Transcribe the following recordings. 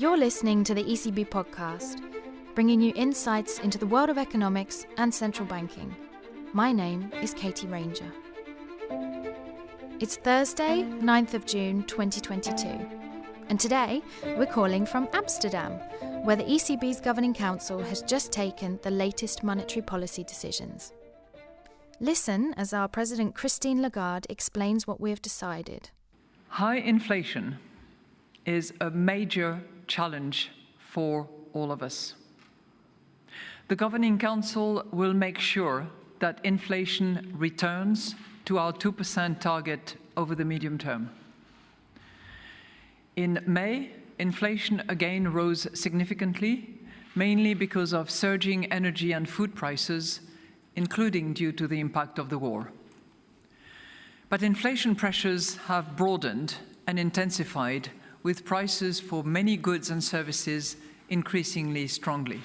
You're listening to the ECB podcast, bringing you insights into the world of economics and central banking. My name is Katie Ranger. It's Thursday, 9th of June 2022, and today we're calling from Amsterdam, where the ECB's Governing Council has just taken the latest monetary policy decisions. Listen as our President Christine Lagarde explains what we have decided. High inflation is a major challenge for all of us. The Governing Council will make sure that inflation returns to our 2% target over the medium term. In May, inflation again rose significantly, mainly because of surging energy and food prices, including due to the impact of the war. But inflation pressures have broadened and intensified with prices for many goods and services increasingly strongly.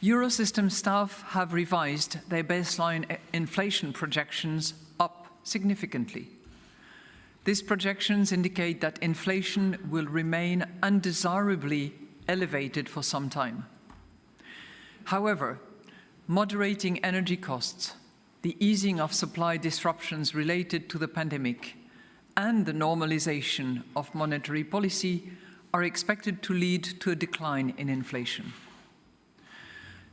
Eurosystem staff have revised their baseline inflation projections up significantly. These projections indicate that inflation will remain undesirably elevated for some time. However, moderating energy costs, the easing of supply disruptions related to the pandemic, and the normalization of monetary policy are expected to lead to a decline in inflation.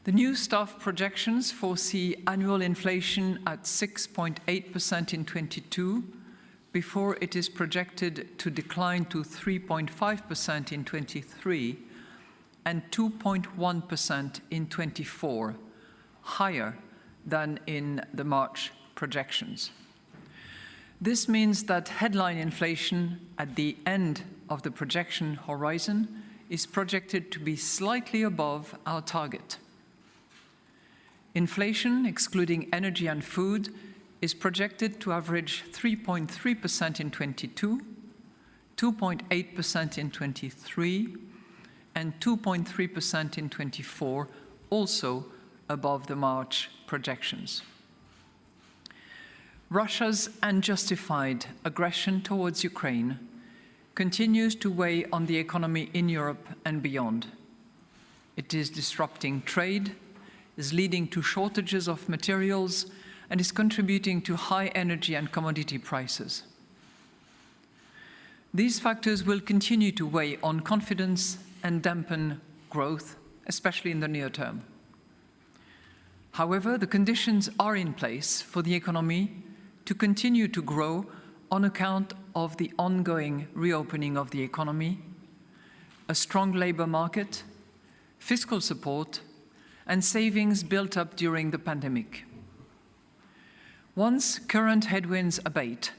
The new staff projections foresee annual inflation at 6.8% in 22, before it is projected to decline to 3.5% in 23 and 2.1% in 24, higher than in the March projections. This means that headline inflation at the end of the projection horizon is projected to be slightly above our target. Inflation, excluding energy and food, is projected to average 3.3% in 22, 2.8% in 23, and 2.3% in 24, also above the March projections. Russia's unjustified aggression towards Ukraine continues to weigh on the economy in Europe and beyond. It is disrupting trade, is leading to shortages of materials, and is contributing to high energy and commodity prices. These factors will continue to weigh on confidence and dampen growth, especially in the near term. However, the conditions are in place for the economy to continue to grow on account of the ongoing reopening of the economy, a strong labour market, fiscal support, and savings built up during the pandemic. Once current headwinds abate,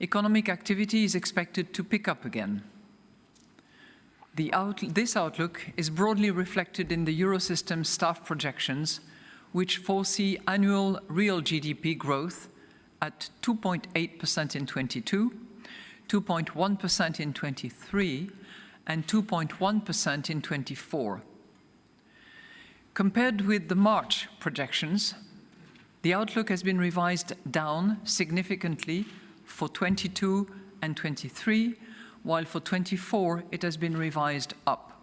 economic activity is expected to pick up again. Out this outlook is broadly reflected in the Eurosystem staff projections, which foresee annual real GDP growth at 2.8% in 22, 2.1% in 23, and 2.1% in 24. Compared with the March projections, the outlook has been revised down significantly for 22 and 23, while for 24 it has been revised up.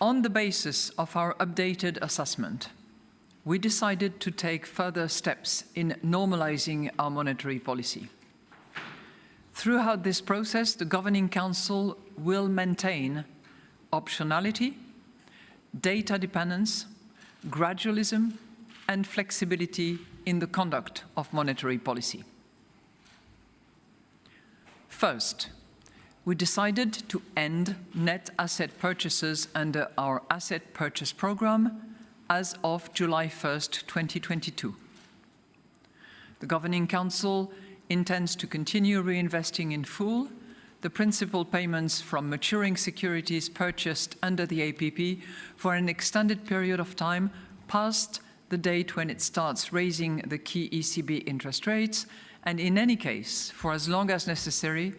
On the basis of our updated assessment, we decided to take further steps in normalizing our monetary policy. Throughout this process, the Governing Council will maintain optionality, data dependence, gradualism, and flexibility in the conduct of monetary policy. First, we decided to end net asset purchases under our asset purchase program as of July 1st, 2022. The Governing Council intends to continue reinvesting in full the principal payments from maturing securities purchased under the APP for an extended period of time past the date when it starts raising the key ECB interest rates, and in any case, for as long as necessary,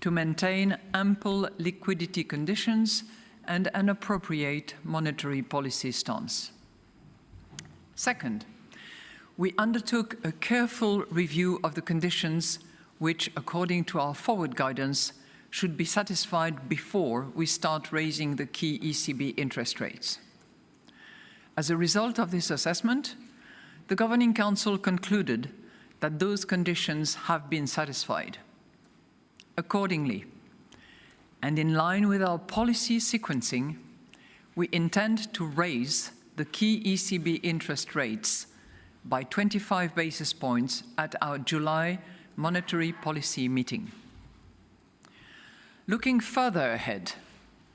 to maintain ample liquidity conditions and an appropriate monetary policy stance. Second, we undertook a careful review of the conditions which, according to our forward guidance, should be satisfied before we start raising the key ECB interest rates. As a result of this assessment, the Governing Council concluded that those conditions have been satisfied. Accordingly, and in line with our policy sequencing, we intend to raise the key ECB interest rates by 25 basis points at our July monetary policy meeting. Looking further ahead,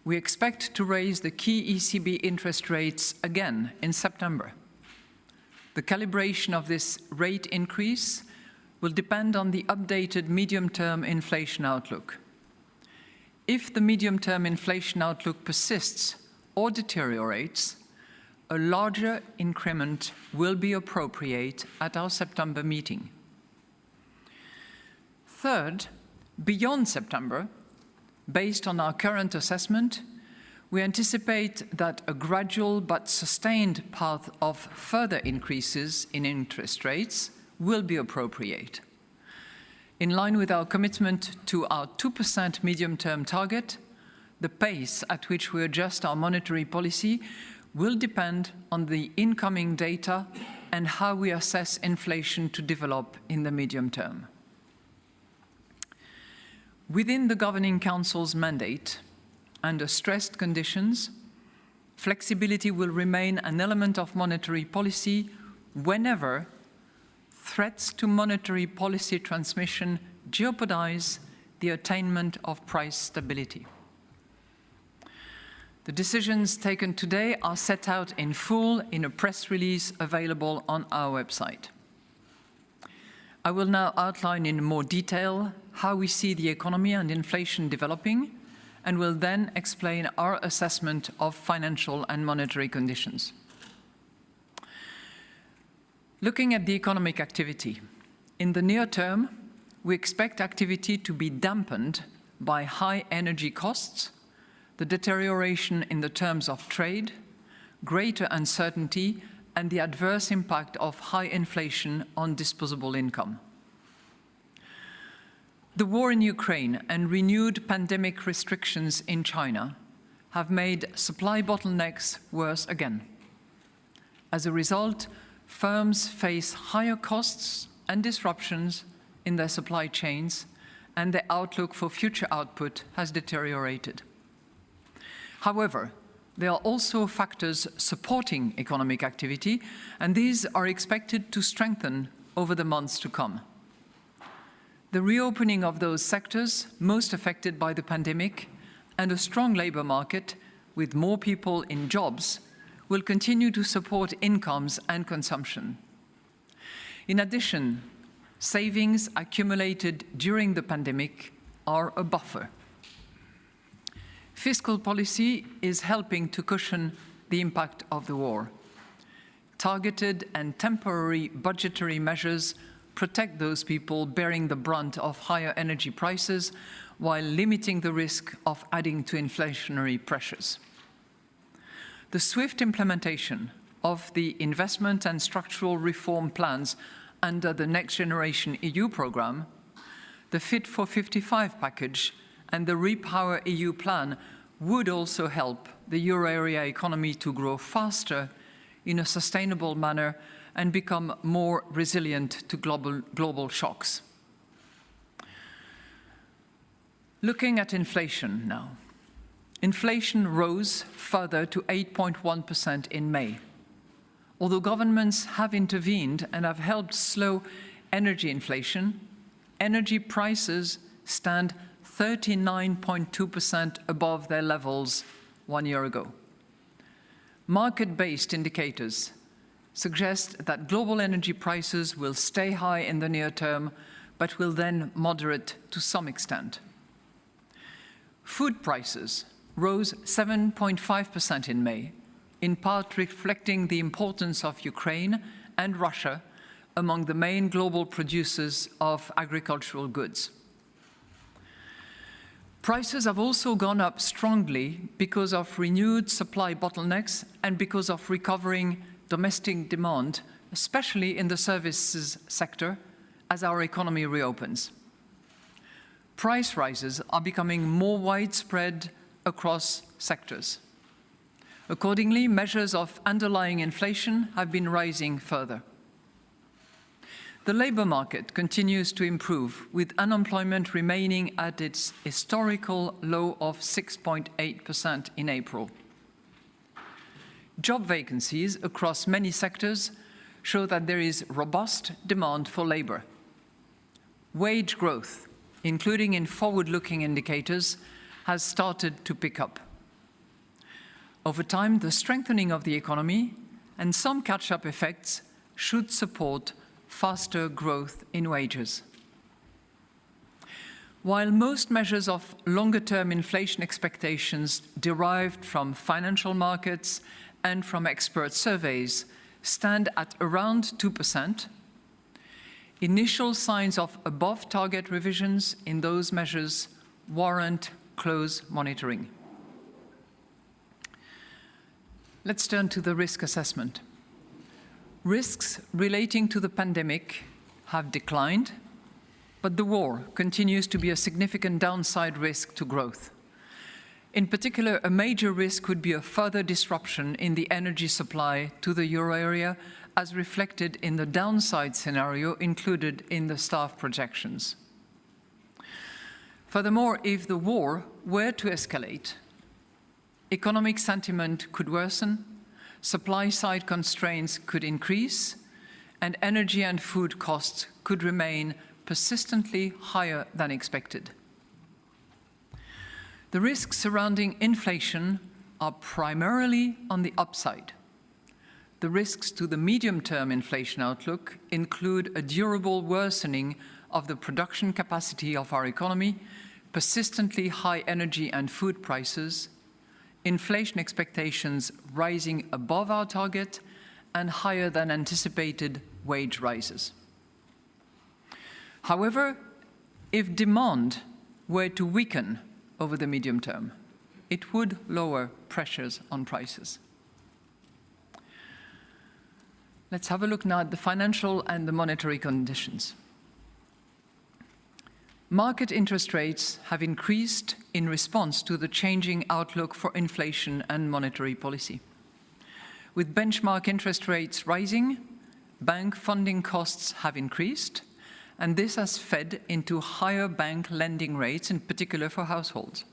we expect to raise the key ECB interest rates again in September. The calibration of this rate increase will depend on the updated medium-term inflation outlook. If the medium-term inflation outlook persists or deteriorates, a larger increment will be appropriate at our September meeting. Third, beyond September, based on our current assessment, we anticipate that a gradual but sustained path of further increases in interest rates will be appropriate. In line with our commitment to our 2% medium-term target, the pace at which we adjust our monetary policy will depend on the incoming data and how we assess inflation to develop in the medium term. Within the Governing Council's mandate, under stressed conditions, flexibility will remain an element of monetary policy whenever threats to monetary policy transmission jeopardize the attainment of price stability. The decisions taken today are set out in full in a press release available on our website. I will now outline in more detail how we see the economy and inflation developing, and will then explain our assessment of financial and monetary conditions. Looking at the economic activity, in the near term, we expect activity to be dampened by high energy costs, the deterioration in the terms of trade, greater uncertainty, and the adverse impact of high inflation on disposable income. The war in Ukraine and renewed pandemic restrictions in China have made supply bottlenecks worse again. As a result, firms face higher costs and disruptions in their supply chains, and their outlook for future output has deteriorated. However, there are also factors supporting economic activity, and these are expected to strengthen over the months to come. The reopening of those sectors most affected by the pandemic and a strong labour market with more people in jobs will continue to support incomes and consumption. In addition, savings accumulated during the pandemic are a buffer. Fiscal policy is helping to cushion the impact of the war. Targeted and temporary budgetary measures protect those people bearing the brunt of higher energy prices while limiting the risk of adding to inflationary pressures. The swift implementation of the investment and structural reform plans under the Next Generation EU programme, the Fit for 55 package and the Repower EU plan would also help the euro area economy to grow faster in a sustainable manner and become more resilient to global, global shocks. Looking at inflation now. Inflation rose further to 8.1% in May. Although governments have intervened and have helped slow energy inflation, energy prices stand 39.2% above their levels one year ago. Market-based indicators suggest that global energy prices will stay high in the near term, but will then moderate to some extent. Food prices rose 7.5% in May, in part reflecting the importance of Ukraine and Russia among the main global producers of agricultural goods. Prices have also gone up strongly because of renewed supply bottlenecks and because of recovering domestic demand, especially in the services sector, as our economy reopens. price rises are becoming more widespread across sectors. Accordingly, measures of underlying inflation have been rising further. The labour market continues to improve, with unemployment remaining at its historical low of 6.8% in April. Job vacancies across many sectors show that there is robust demand for labour. Wage growth, including in forward-looking indicators, has started to pick up. Over time, the strengthening of the economy and some catch-up effects should support faster growth in wages. While most measures of longer-term inflation expectations derived from financial markets and from expert surveys stand at around 2%, initial signs of above-target revisions in those measures warrant close monitoring. Let's turn to the risk assessment. Risks relating to the pandemic have declined, but the war continues to be a significant downside risk to growth. In particular, a major risk would be a further disruption in the energy supply to the euro area, as reflected in the downside scenario included in the staff projections. Furthermore, if the war were to escalate, economic sentiment could worsen, supply-side constraints could increase, and energy and food costs could remain persistently higher than expected. The risks surrounding inflation are primarily on the upside. The risks to the medium-term inflation outlook include a durable worsening of the production capacity of our economy, persistently high energy and food prices, inflation expectations rising above our target, and higher than anticipated wage rises. However, if demand were to weaken over the medium term, it would lower pressures on prices. Let's have a look now at the financial and the monetary conditions. Market interest rates have increased in response to the changing outlook for inflation and monetary policy. With benchmark interest rates rising, bank funding costs have increased, and this has fed into higher bank lending rates, in particular for households.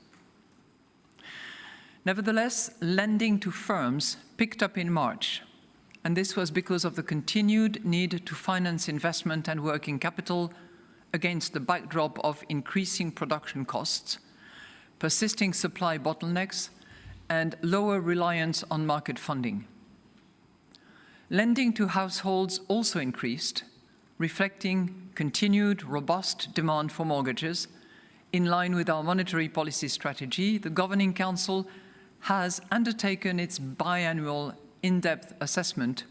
Nevertheless, lending to firms picked up in March, and this was because of the continued need to finance investment and working capital against the backdrop of increasing production costs, persisting supply bottlenecks, and lower reliance on market funding. Lending to households also increased, reflecting continued robust demand for mortgages. In line with our monetary policy strategy, the Governing Council has undertaken its biannual in-depth assessment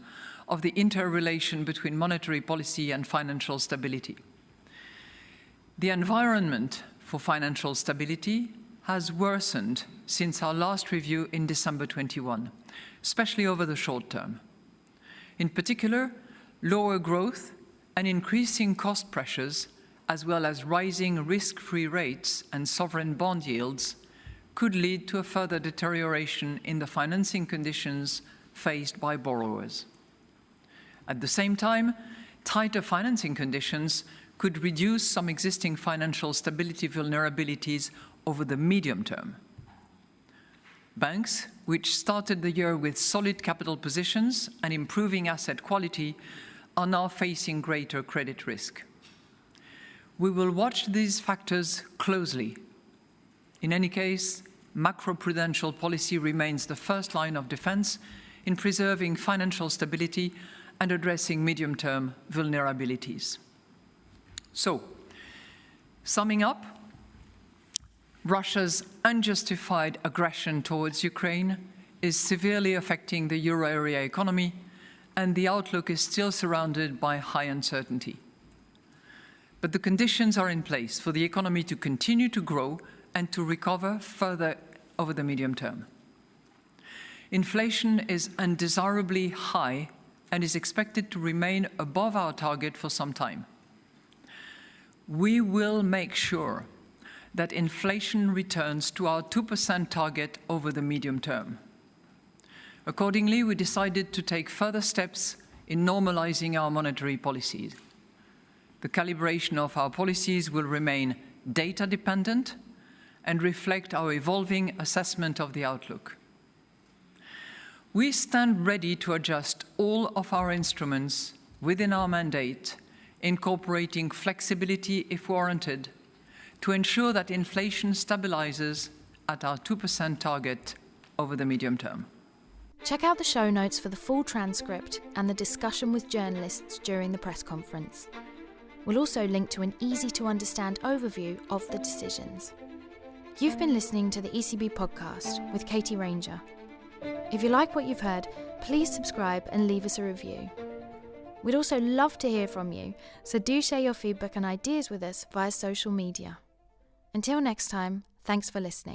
of the interrelation between monetary policy and financial stability. The environment for financial stability has worsened since our last review in December 21, especially over the short term. In particular, lower growth and increasing cost pressures, as well as rising risk-free rates and sovereign bond yields, could lead to a further deterioration in the financing conditions faced by borrowers. At the same time, tighter financing conditions could reduce some existing financial stability vulnerabilities over the medium term. Banks, which started the year with solid capital positions and improving asset quality, are now facing greater credit risk. We will watch these factors closely. In any case, macroprudential policy remains the first line of defense in preserving financial stability and addressing medium-term vulnerabilities. So, summing up, Russia's unjustified aggression towards Ukraine is severely affecting the euro area economy, and the outlook is still surrounded by high uncertainty. But the conditions are in place for the economy to continue to grow and to recover further over the medium term. Inflation is undesirably high and is expected to remain above our target for some time we will make sure that inflation returns to our 2% target over the medium term. Accordingly, we decided to take further steps in normalizing our monetary policies. The calibration of our policies will remain data dependent and reflect our evolving assessment of the outlook. We stand ready to adjust all of our instruments within our mandate, incorporating flexibility if warranted, to ensure that inflation stabilizes at our 2% target over the medium term. Check out the show notes for the full transcript and the discussion with journalists during the press conference. We'll also link to an easy to understand overview of the decisions. You've been listening to the ECB podcast with Katie Ranger. If you like what you've heard, please subscribe and leave us a review. We'd also love to hear from you, so do share your feedback and ideas with us via social media. Until next time, thanks for listening.